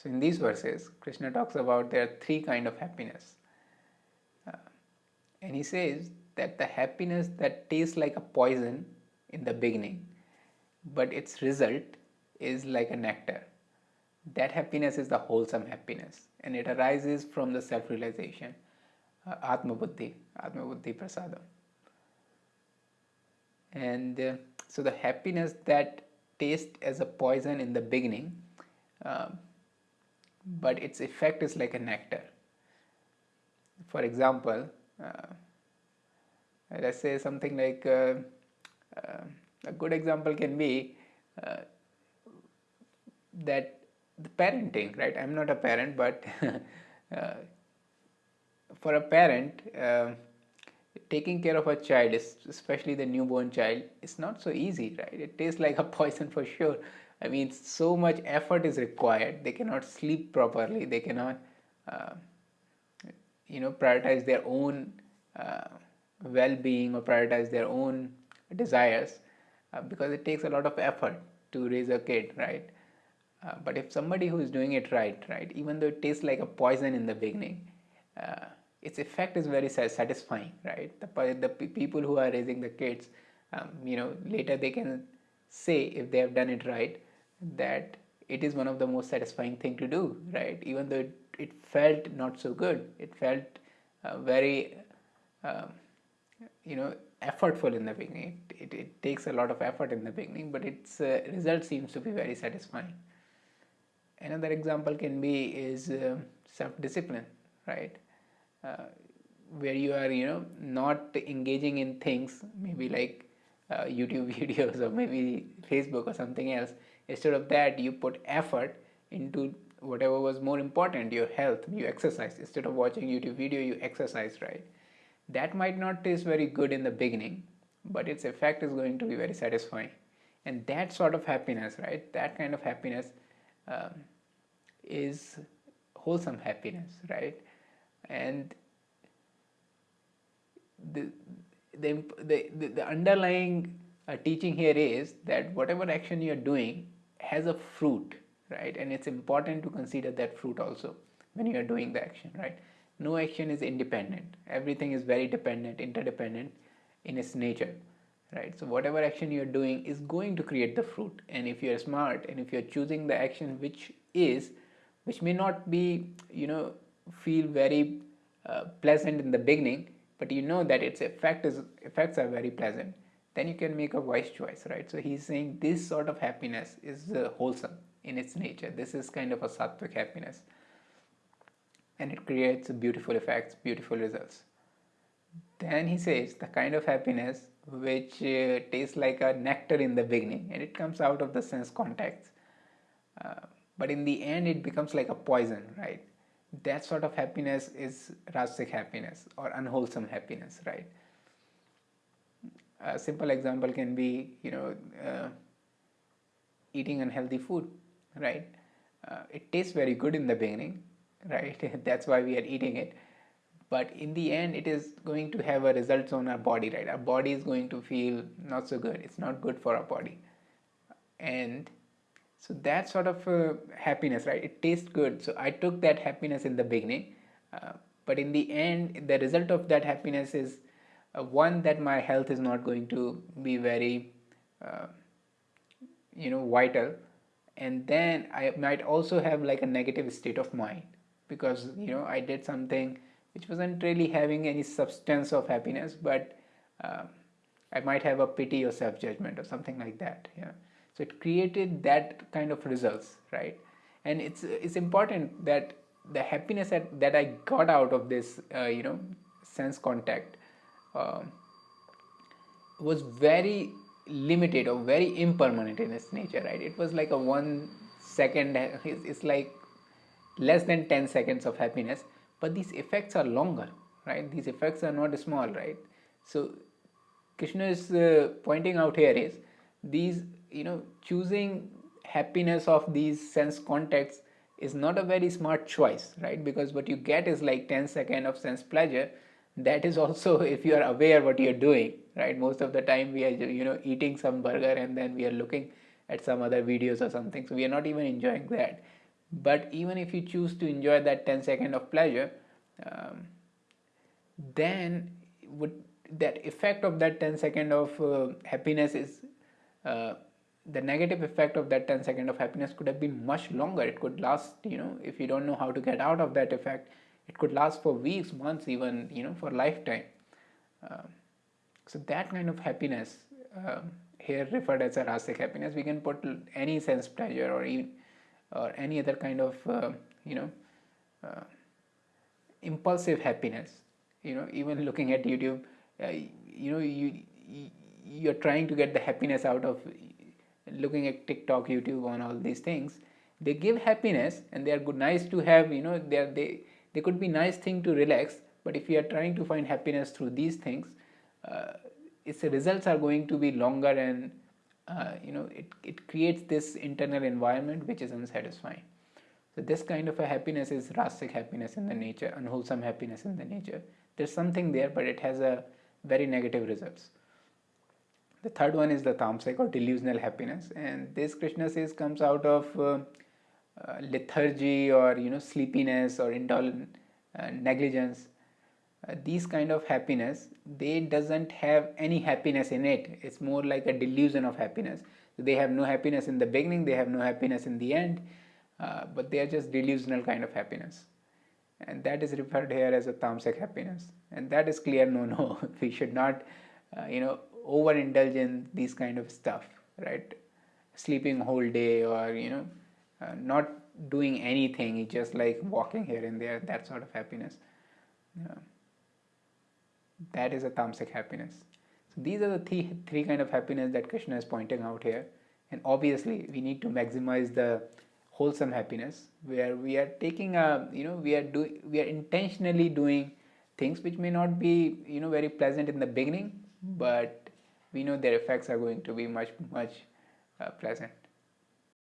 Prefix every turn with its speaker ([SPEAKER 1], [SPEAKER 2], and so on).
[SPEAKER 1] So in these verses, Krishna talks about there are three kind of happiness. Uh, and he says that the happiness that tastes like a poison in the beginning, but its result is like a nectar. That happiness is the wholesome happiness and it arises from the self-realization, uh, Atma Buddhi, Atma Buddhi Prasadam. And uh, so the happiness that tastes as a poison in the beginning, uh, but its effect is like a nectar. For example, uh, let's say something like uh, uh, a good example can be uh, that the parenting, right? I'm not a parent, but uh, for a parent, uh, taking care of a child, especially the newborn child, is not so easy, right? It tastes like a poison for sure. I mean, so much effort is required. They cannot sleep properly. They cannot, uh, you know, prioritize their own uh, well-being or prioritize their own desires uh, because it takes a lot of effort to raise a kid, right? Uh, but if somebody who is doing it right, right, even though it tastes like a poison in the beginning, uh, its effect is very satisfying, right? The, the people who are raising the kids, um, you know, later they can say if they have done it right, that it is one of the most satisfying thing to do, right? Even though it, it felt not so good, it felt uh, very, um, you know, effortful in the beginning. It, it, it, takes a lot of effort in the beginning, but its uh, result seems to be very satisfying another example can be is uh, self-discipline right uh, where you are you know not engaging in things maybe like uh, youtube videos or maybe facebook or something else. Instead of that you put effort into whatever was more important your health you exercise. Instead of watching youtube video you exercise right? That might not taste very good in the beginning but its effect is going to be very satisfying. And that sort of happiness right? That kind of happiness um, is wholesome happiness, right? And the, the, the, the underlying uh, teaching here is that whatever action you are doing has a fruit, right? And it's important to consider that fruit also when you are doing the action, right? No action is independent. Everything is very dependent, interdependent in its nature right so whatever action you're doing is going to create the fruit and if you're smart and if you're choosing the action which is which may not be you know feel very uh, pleasant in the beginning but you know that its effect is effects are very pleasant. Then you can make a wise choice right? So he's saying this sort of happiness is uh, wholesome in its nature. This is kind of a sattvic happiness. And it creates beautiful effects beautiful results. Then he says the kind of happiness which uh, tastes like a nectar in the beginning and it comes out of the sense context. Uh, but in the end it becomes like a poison, right? That sort of happiness is rajasic happiness or unwholesome happiness, right? A simple example can be, you know, uh, eating unhealthy food, right? Uh, it tastes very good in the beginning, right? That's why we are eating it but in the end it is going to have a results on our body right our body is going to feel not so good it's not good for our body and so that sort of uh, happiness right? It tastes good. So i took that happiness in the beginning uh, but in the end the result of that happiness is uh, one that my health is not going to be very uh, you know vital. And then i might also have like a negative state of mind because you know i did something which wasn't really having any substance of happiness but uh, I might have a pity or self-judgment or something like that yeah so it created that kind of results right? And it's it's important that the happiness that, that I got out of this uh, you know sense contact uh, was very limited or very impermanent in its nature right? It was like a one second it's, like less than 10 seconds of happiness but these effects are longer right? These effects are not small right? So krishna is uh, pointing out here is these you know choosing happiness of these sense contacts is not a very smart choice right? Because what you get is like 10 second of sense pleasure. That is also if you are aware what you're doing right? Most of the time we are you know eating some burger and then we are looking at some other videos or something. So we are not even enjoying that. But even if you choose to enjoy that 10 second of pleasure um, then would that effect of that 10 second of uh, happiness is uh, the negative effect of that 10 second of happiness could have been much longer. It could last you know if you don't know how to get out of that effect it could last for weeks months even you know for lifetime. Um, so that kind of happiness um, here referred as a rajasic happiness we can put any sense pleasure or even or any other kind of uh, you know uh, impulsive happiness. You know even looking at youtube uh, you know you you're trying to get the happiness out of looking at tiktok youtube on all these things they give happiness and they are good nice to have you know they are, they they could be nice thing to relax but if you are trying to find happiness through these things uh, its results are going to be longer and uh, you know it, it creates this internal environment which is unsatisfying. So this kind of a happiness is rajasic happiness in the nature unwholesome happiness in the nature. There's something there but it has a very negative results the third one is the tamasic or delusional happiness. And this krishna says comes out of uh, uh, lethargy or you know sleepiness or indolent uh, negligence. Uh, these kind of happiness they doesn't have any happiness in it. It's more like a delusion of happiness. So they have no happiness in the beginning they have no happiness in the end uh, but they are just delusional kind of happiness. And that is referred here as a tamasic happiness. And that is clear no no. We should not uh, you know overindulge in these kind of stuff right? Sleeping whole day or you know uh, not doing anything just like walking here and there that sort of happiness. Yeah. That is a tamasic happiness. So these are the three, three kind of happiness that krishna is pointing out here. And obviously we need to maximize the wholesome happiness where we are taking a you know we are doing we are intentionally doing things which may not be you know very pleasant in the beginning but we know their effects are going to be much much uh, pleasant